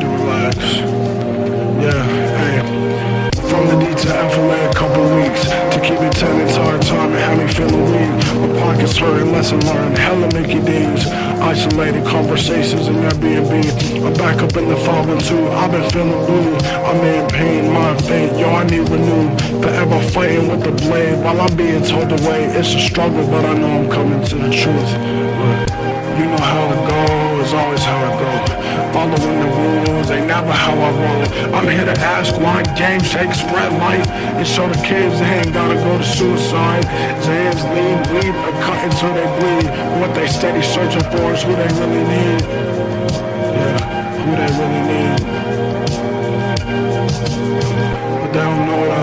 to relax. Yeah, hey. From the need to alpha a couple weeks To keep it 10 entire time and have me feeling weak My pockets hurting, lesson learned, hella Mickey D's Isolated conversations in Airbnb I'm back up in the 512, I've been feeling blue I'm in pain, my fate. yo I need renew Forever fighting with the blade while I'm being told the way. It's a struggle but I know I'm coming to the truth but Following the rules, ain't never how I roll. I'm here to ask why game shake spread light And show the kids they ain't gotta go to suicide. Zans, lean, weed, or cut until they bleed. What they steady searching for is who they really need. Yeah, who they really need. But they don't know